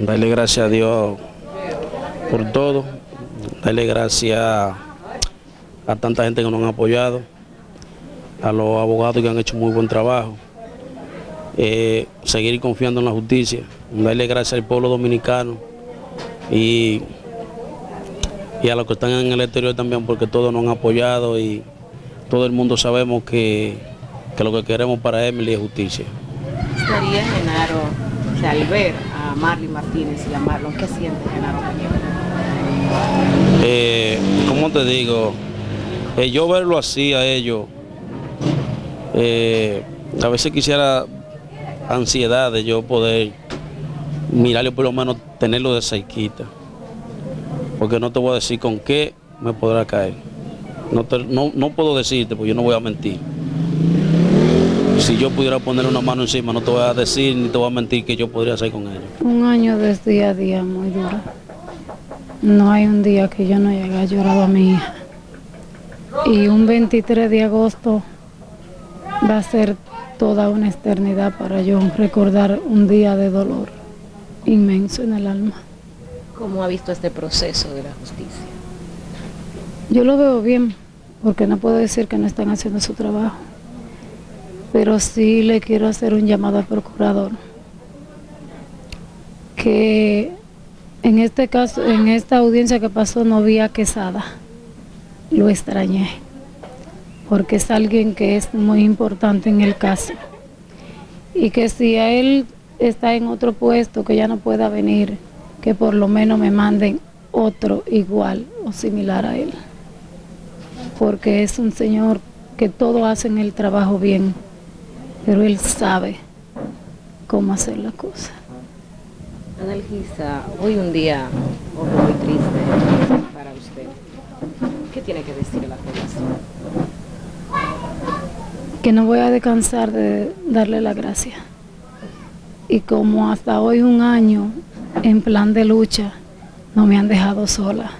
Darle gracias a Dios por todo. Darle gracias a tanta gente que nos han apoyado, a los abogados que han hecho muy buen trabajo. Eh, seguir confiando en la justicia, darle gracias al pueblo dominicano y, y a los que están en el exterior también porque todos nos han apoyado y todo el mundo sabemos que, lo que queremos para Emily es justicia. Genaro, o sea, al ver a Marley Martínez y a Marlon, ¿qué siente Genaro eh, ¿Cómo te digo? Eh, yo verlo así a ellos, eh, a veces quisiera ansiedad de yo poder mirarlo por lo menos tenerlo de cerquita. Porque no te voy a decir con qué me podrá caer. No, no, no puedo decirte, porque yo no voy a mentir. Si yo pudiera poner una mano encima, no te voy a decir ni te voy a mentir que yo podría hacer con ellos. Un año de día a día muy duro. No hay un día que yo no haya llorado a mi hija. Y un 23 de agosto va a ser toda una eternidad para yo recordar un día de dolor inmenso en el alma. ¿Cómo ha visto este proceso de la justicia? Yo lo veo bien, porque no puedo decir que no están haciendo su trabajo, pero sí le quiero hacer un llamado al procurador, que en este caso, en esta audiencia que pasó no vi a Quesada, lo extrañé porque es alguien que es muy importante en el caso. Y que si a él está en otro puesto, que ya no pueda venir, que por lo menos me manden otro igual o similar a él. Porque es un señor que todos hacen el trabajo bien, pero él sabe cómo hacer la cosa. Analgisa, hoy un día muy triste para usted. ¿Qué tiene que decir a la población? que no voy a descansar de darle la gracia. Y como hasta hoy un año en plan de lucha, no me han dejado sola,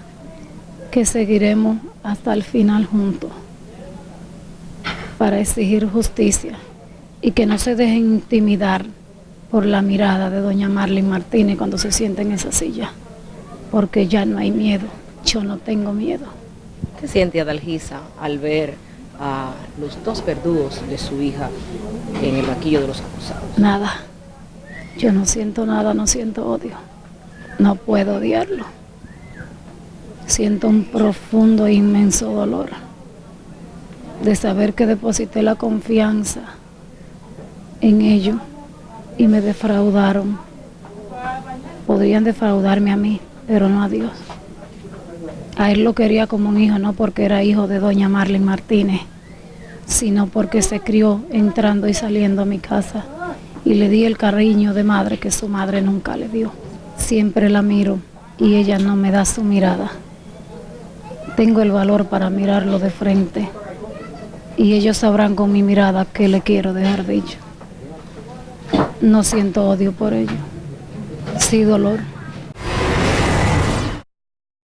que seguiremos hasta el final juntos para exigir justicia y que no se dejen intimidar por la mirada de doña Marlene Martínez cuando se sienta en esa silla, porque ya no hay miedo, yo no tengo miedo. ¿Qué siente Adalgisa al ver a los dos verdugos de su hija en el banquillo de los acusados? Nada. Yo no siento nada, no siento odio. No puedo odiarlo. Siento un profundo e inmenso dolor de saber que deposité la confianza en ellos y me defraudaron. Podrían defraudarme a mí, pero no a Dios. A él lo quería como un hijo, no porque era hijo de doña Marlene Martínez, sino porque se crió entrando y saliendo a mi casa y le di el cariño de madre que su madre nunca le dio. Siempre la miro y ella no me da su mirada. Tengo el valor para mirarlo de frente y ellos sabrán con mi mirada que le quiero dejar dicho. No siento odio por ello, sí dolor.